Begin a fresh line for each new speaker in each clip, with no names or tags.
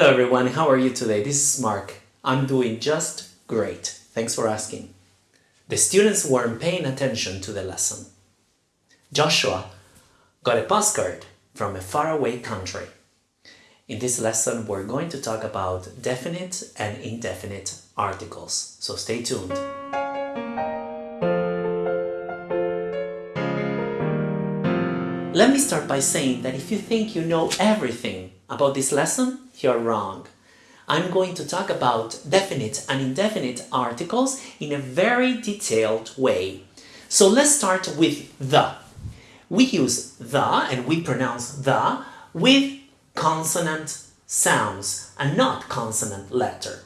Hello everyone, how are you today? This is Mark. I'm doing just great. Thanks for asking. The students weren't paying attention to the lesson. Joshua got a postcard from a faraway country. In this lesson, we're going to talk about definite and indefinite articles, so stay tuned. Let me start by saying that if you think you know everything about this lesson, you're wrong. I'm going to talk about definite and indefinite articles in a very detailed way. So let's start with the. We use the and we pronounce the with consonant sounds and not consonant letter.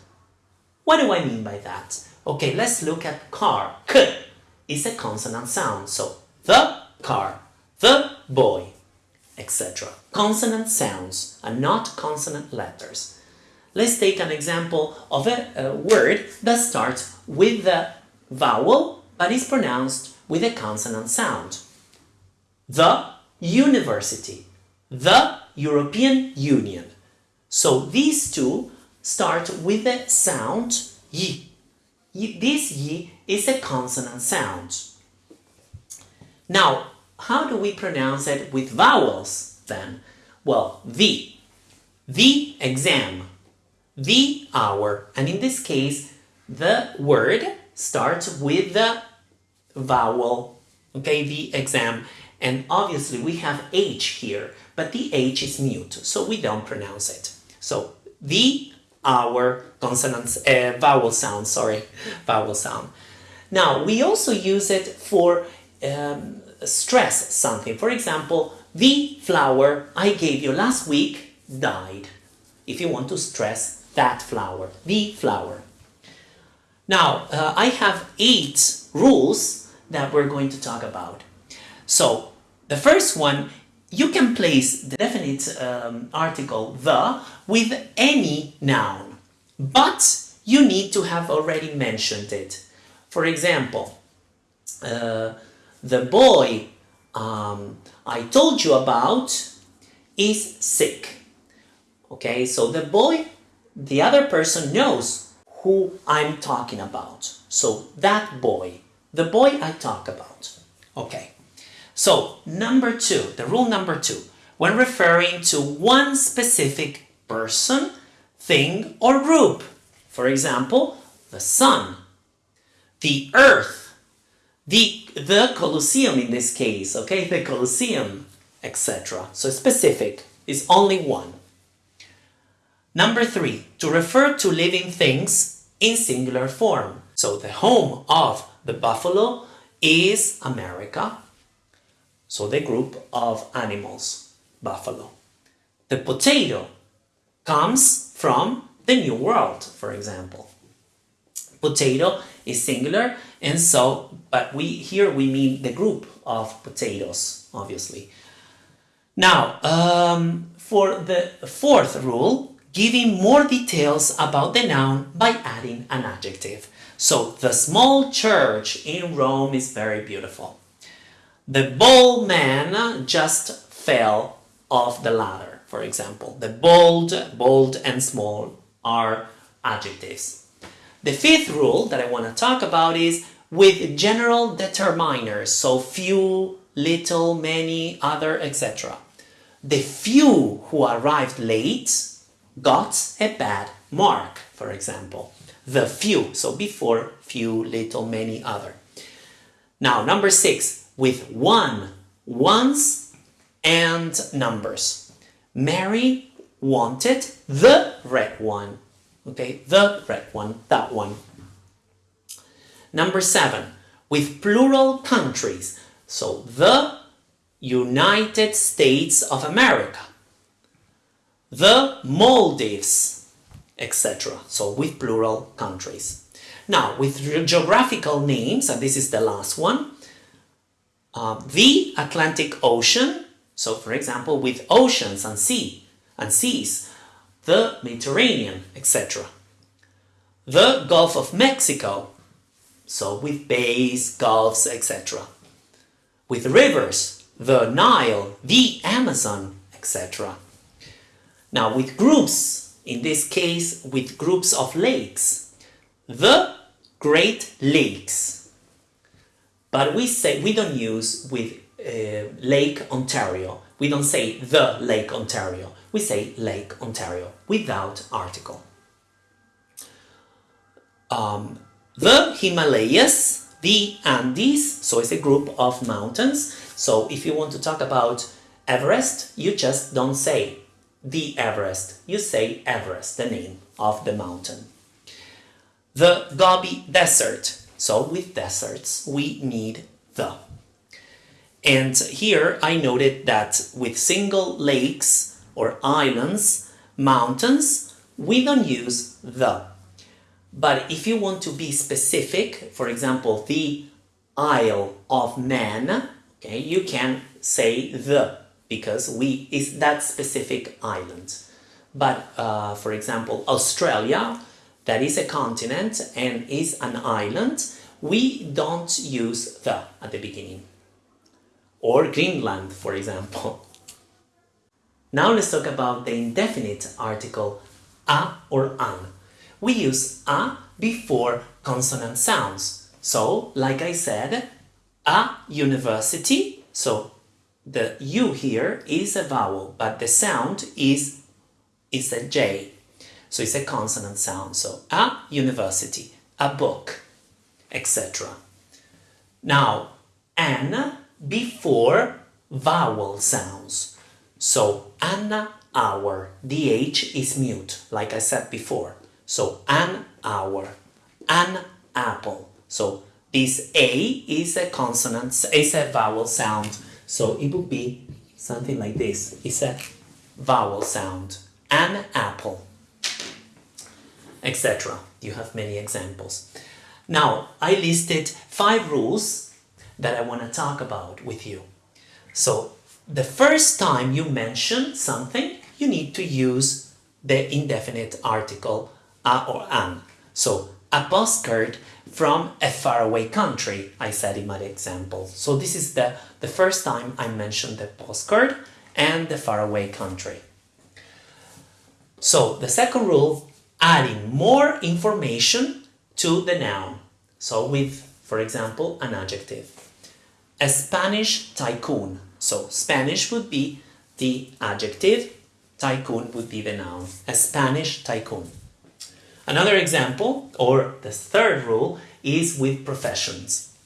What do I mean by that? Okay, let's look at car. K is a consonant sound, so the car, the boy, etc. Consonant sounds and not consonant letters. Let's take an example of a, a word that starts with the vowel but is pronounced with a consonant sound. The university, the European Union. So these two start with the sound y. This y is a consonant sound. Now, how do we pronounce it with vowels then? Well, the, the exam, the hour, and in this case, the word starts with the vowel, okay, the exam, and obviously we have H here, but the H is mute, so we don't pronounce it. So the, our, consonants, uh, vowel sound, sorry, vowel sound. Now, we also use it for um, stress something. For example, the flower I gave you last week died. If you want to stress that flower, the flower. Now, uh, I have eight rules that we're going to talk about. So, the first one, you can place the definite um, article the with any noun, but you need to have already mentioned it. For example, uh, the boy um, I told you about is sick. Okay, so the boy, the other person knows who I'm talking about. So that boy, the boy I talk about. Okay, so number two, the rule number two, when referring to one specific person, thing or group. For example, the sun, the earth, the, the Colosseum in this case, okay, the Colosseum, etc. So specific is only one. Number three, to refer to living things in singular form. So the home of the buffalo is America. So the group of animals, buffalo. The potato comes from the New World, for example. Potato is singular and so but we here we mean the group of potatoes obviously. Now um, for the fourth rule giving more details about the noun by adding an adjective. So the small church in Rome is very beautiful. The bold man just fell off the ladder for example. The bold bold and small are adjectives the fifth rule that I want to talk about is with general determiners, so few, little, many, other, etc. The few who arrived late got a bad mark, for example. The few, so before few, little, many, other. Now, number six, with one, ones, and numbers. Mary wanted the red one. Okay, the red one, that one. Number seven, with plural countries. So the United States of America, the Maldives, etc. So with plural countries. Now, with geographical names, and this is the last one, uh, the Atlantic Ocean, so for example, with oceans and sea and seas, the Mediterranean, etc. The Gulf of Mexico, so with bays, gulfs, etc. With rivers, the Nile, the Amazon, etc. Now with groups, in this case with groups of lakes. The Great Lakes. But we say we don't use with uh, Lake Ontario. We don't say the Lake Ontario. We say Lake Ontario without article. Um, the Himalayas, the Andes, so it's a group of mountains. So if you want to talk about Everest, you just don't say the Everest, you say Everest, the name of the mountain. The Gobi Desert, so with deserts we need the. And here I noted that with single lakes or islands, mountains, we don't use the. But if you want to be specific, for example, the Isle of Man, okay, you can say the because we is that specific island. But uh, for example, Australia, that is a continent and is an island, we don't use the at the beginning. Or Greenland, for example. Now let's talk about the indefinite article a or an. We use a before consonant sounds. So, like I said, a university, so the U here is a vowel, but the sound is, is a J. So it's a consonant sound. So a university, a book, etc. Now, an before vowel sounds. So an hour, the H is mute, like I said before. So an hour, an apple. So this A is a consonant, is a vowel sound. So it would be something like this. It's a vowel sound. An apple, etc. You have many examples. Now, I listed five rules that I want to talk about with you. So, the first time you mention something, you need to use the indefinite article a or an. So, a postcard from a faraway country, I said in my example. So this is the, the first time I mentioned the postcard and the faraway country. So the second rule, adding more information to the noun. So with, for example, an adjective. A Spanish tycoon. So Spanish would be the adjective, tycoon would be the noun. A Spanish tycoon. Another example, or the third rule, is with professions.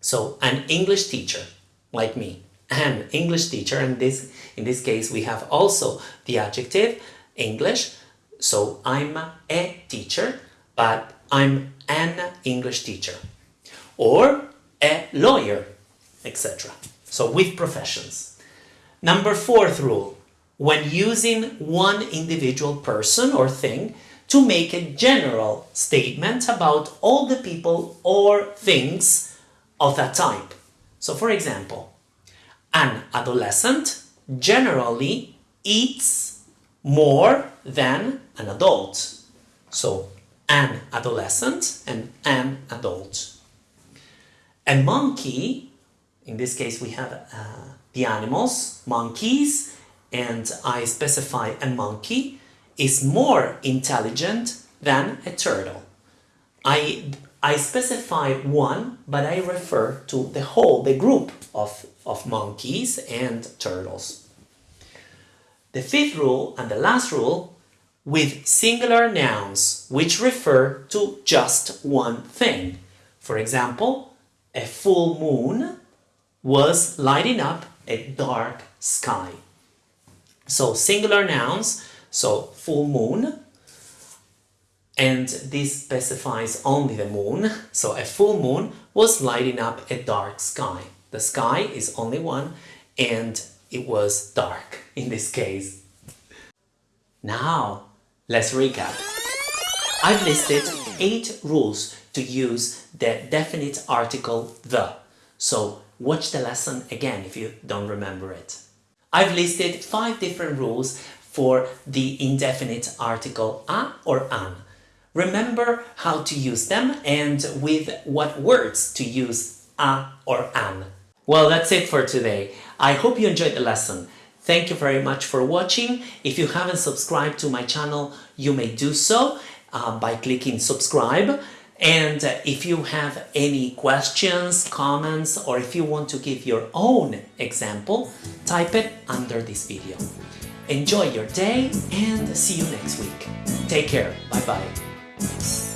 So an English teacher, like me, an English teacher, and this in this case we have also the adjective English. So I'm a teacher, but I'm an English teacher. Or a lawyer, etc. So with professions. Number fourth rule, when using one individual person or thing, to make a general statement about all the people or things of that type. So for example, an adolescent generally eats more than an adult. So an adolescent and an adult. A monkey, in this case we have uh, the animals, monkeys, and I specify a monkey is more intelligent than a turtle. I, I specify one, but I refer to the whole, the group of, of monkeys and turtles. The fifth rule and the last rule with singular nouns which refer to just one thing. For example, a full moon was lighting up a dark sky. So singular nouns so full moon, and this specifies only the moon. So a full moon was lighting up a dark sky. The sky is only one and it was dark in this case. Now, let's recap. I've listed eight rules to use the definite article the. So watch the lesson again if you don't remember it. I've listed five different rules for the indefinite article a or an. Remember how to use them and with what words to use a or an. Well, that's it for today. I hope you enjoyed the lesson. Thank you very much for watching. If you haven't subscribed to my channel, you may do so uh, by clicking subscribe. And if you have any questions, comments, or if you want to give your own example, type it under this video. Enjoy your day and see you next week. Take care. Bye bye.